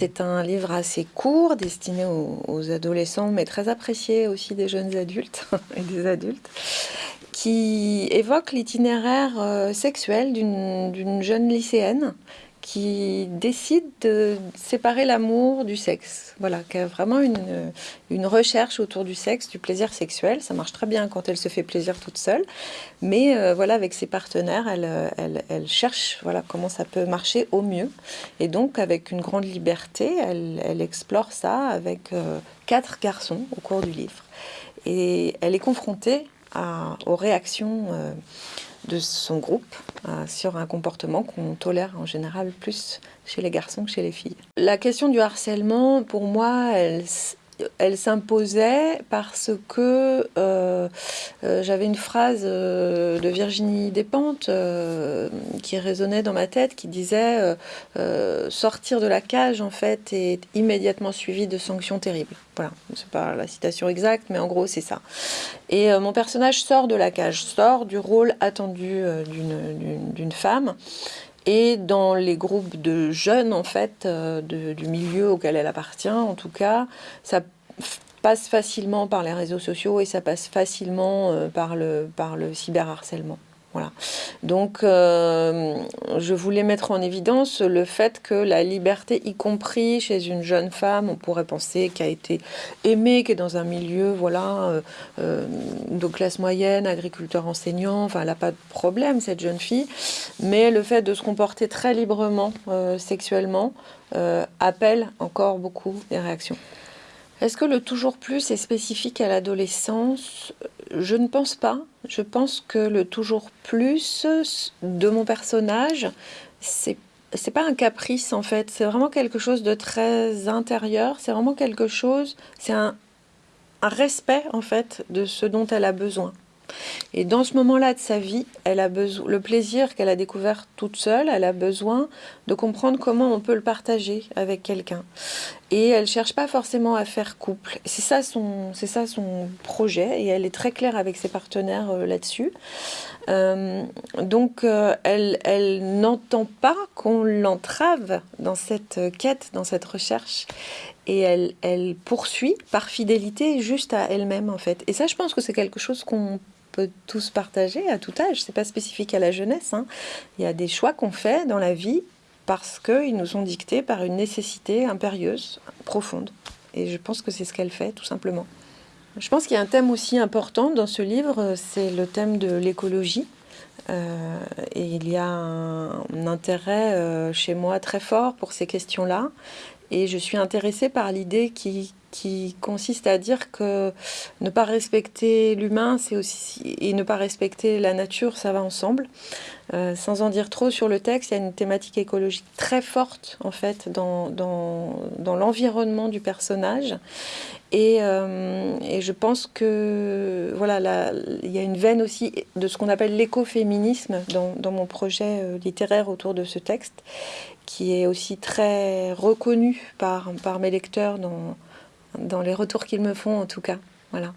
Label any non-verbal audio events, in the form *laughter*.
C'est un livre assez court, destiné aux, adolescents, mais très apprécié aussi des jeunes adultes *laughs* et des adultes, qui évoque l'itinéraire euh, sexuel d'une jeune lycéenne qui décide de séparer l'amour du sexe. Voilà, qui a vraiment une, une, recherche autour du sexe, du plaisir sexuel. Ça marche très bien quand elle se fait plaisir toute seule. Mais euh, voilà, avec ses partenaires, elle, elle, cherche voilà, comment ça peut marcher au mieux. Et donc, avec une grande liberté, elle, elle explore ça avec euh, quatre garçons au cours du livre. Et elle est confrontée aux réactions... Euh, de son groupe euh, sur un comportement qu'on tolère en général plus chez les garçons que chez les filles. La question du harcèlement, pour moi, elle, elle s'imposait parce que euh, euh, j'avais une phrase euh, de Virginie Despentes qui résonnait dans ma tête, qui disait sortir de la cage en fait est immédiatement suivi de sanctions terribles. Voilà, c'est pas la citation exacte, mais en gros c'est ça. Et mon personnage sort de la cage, sort du rôle attendu d'une femme et dans les groupes de jeunes, en fait, euh, du milieu auquel elle appartient, en tout cas, ça passe facilement par les réseaux sociaux et ça passe facilement euh, par, le, par le cyberharcèlement. Voilà. Donc, euh, je voulais mettre en évidence le fait que la liberté, y compris chez une jeune femme, on pourrait penser qu'elle a été aimée, qui est dans un milieu, voilà, de classe moyenne, agriculteur enseignant, enfin, elle n'a pas de problème, cette jeune fille, mais le fait de se comporter très librement sexuellement appelle encore beaucoup des réactions. Est-ce que le toujours plus est spécifique à l'adolescence? Je ne pense pas. Je pense que le toujours plus de mon personnage, c'est c'est pas un caprice en fait, c'est vraiment quelque chose de très intérieur, c'est vraiment quelque chose, c'est un respect en fait de ce dont elle a besoin. Et dans ce moment-là de sa vie, elle a besoin, le plaisir qu'elle a découvert toute seule, elle a besoin de comprendre comment on peut le partager avec quelqu'un. Et elle cherche pas forcément à faire couple. C'est ça son, ça son projet. Et elle est très claire avec ses partenaires euh, là-dessus. Euh, donc, euh, elle, elle n'entend pas qu'on l'entrave dans cette quête, dans cette recherche. Et elle, elle poursuit par fidélité juste à elle-même, en fait. Et ça, je pense que c'est quelque chose qu'on tous partager à tout âge. C'est pas spécifique à la jeunesse. Hein. Il y a des choix qu'on fait dans la vie parce qu'ils nous sont dictés par une nécessité impérieuse, profonde. Et je pense que c'est ce qu'elle fait, tout simplement. Je pense qu'il y a un thème aussi important dans ce livre, c'est le thème de l'écologie. Euh, et il y a un, intérêt euh, chez moi très fort pour ces questions-là. Et je suis intéressée par l'idée qui, qui consiste à dire que ne pas respecter l'humain, c'est aussi et ne pas respecter la nature, ça va ensemble. Euh, sans en dire trop sur le texte, il y a une thématique écologique très forte en fait dans, dans, l'environnement du personnage. Et, euh, et, je pense que voilà, là, il y a une veine aussi de ce qu'on appelle l'écoféminisme dans, dans mon projet euh, littéraire autour de ce texte, qui est aussi très reconnu par, par mes lecteurs dans, dans les retours qu'ils me font en tout cas. Voilà.